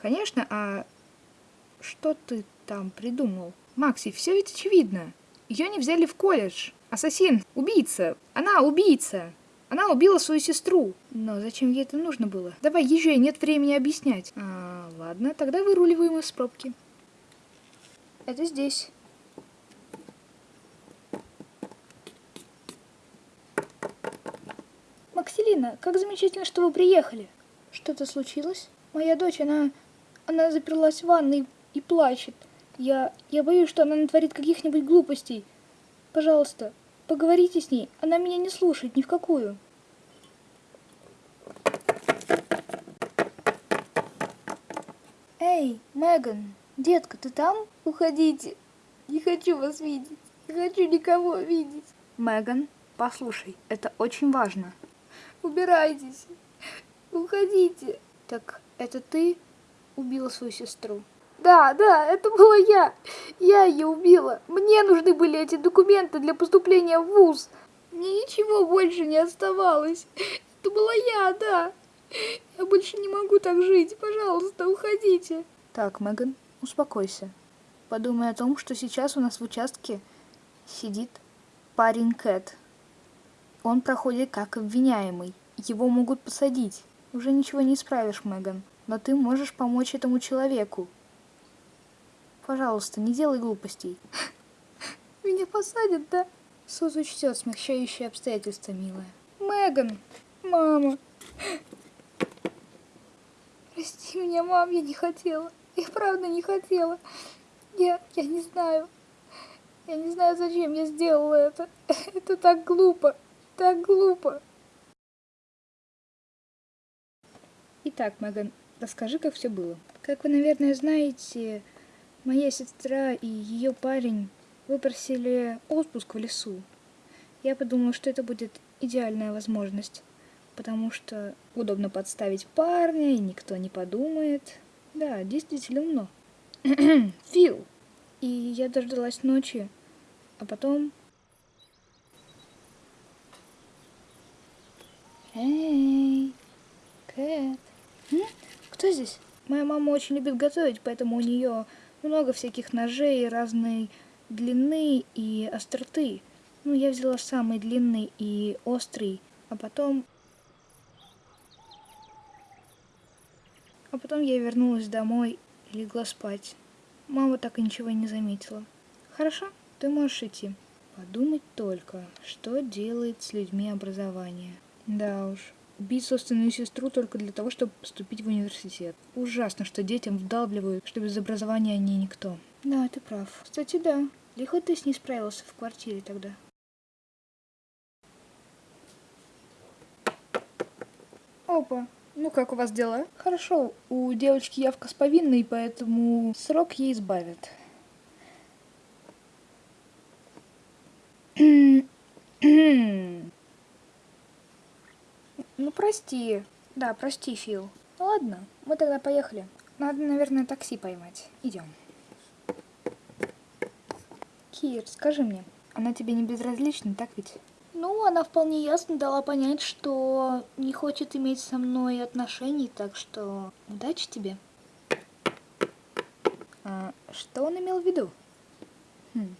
Конечно, а что ты там придумал? Макси, все ведь очевидно. Ее не взяли в колледж. Ассасин, убийца. Она убийца. Она убила свою сестру. Но зачем ей это нужно было? Давай, езжай, нет времени объяснять. А, ладно, тогда выруливаем из пробки. Это здесь. Макселина, как замечательно, что вы приехали. Что-то случилось? Моя дочь, она... Она заперлась в ванной и плачет. Я... Я боюсь, что она натворит каких-нибудь глупостей. Пожалуйста, поговорите с ней. Она меня не слушает ни в какую. Эй, Меган, детка, ты там? Уходите. Не хочу вас видеть. Не хочу никого видеть. Меган, послушай, это очень важно. Убирайтесь. Уходите. Так это ты убила свою сестру? Да, да, это была я. Я ее убила. Мне нужны были эти документы для поступления в ВУЗ. Мне ничего больше не оставалось. Это была я, да. Я больше не могу так жить. Пожалуйста, уходите. Так, Меган, успокойся. Подумай о том, что сейчас у нас в участке сидит парень Кэт. Он проходит как обвиняемый. Его могут посадить. Уже ничего не исправишь, Меган. Но ты можешь помочь этому человеку. Пожалуйста, не делай глупостей. Меня посадят, да? Суд учтет смягчающие обстоятельства, милая. Меган! Мама! Прости меня, мам, я не хотела. Я правда не хотела. Я, я не знаю. Я не знаю, зачем я сделала это. Это так глупо. Так глупо. Итак, Меган, расскажи, как все было. Как вы, наверное, знаете, моя сестра и ее парень выпросили отпуск в лесу. Я подумала, что это будет идеальная возможность, потому что удобно подставить парня, и никто не подумает. Да, действительно умно. Фил! И я дождалась ночи, а потом... Эй, Кэт. Кто здесь? Моя мама очень любит готовить, поэтому у нее много всяких ножей разной длины и остроты. Ну, я взяла самый длинный и острый, а потом... А потом я вернулась домой и легла спать. Мама так и ничего не заметила. Хорошо, ты можешь идти. Подумать только, что делает с людьми образование. Да уж, убить собственную сестру только для того, чтобы поступить в университет. Ужасно, что детям вдалбливают, что без образования они никто. Да, ты прав. Кстати, да. Лихо ты с ней справился в квартире тогда. Опа, ну как у вас дела? Хорошо, у девочки явка с повинной, поэтому срок ей избавят. Ну прости. Да, прости, Фил. Ладно, мы тогда поехали. Надо, наверное, такси поймать. Идем. Кир, скажи мне, она тебе не безразлична, так ведь? Ну, она вполне ясно дала понять, что не хочет иметь со мной отношений, так что удачи тебе. А, что он имел в виду? Хм.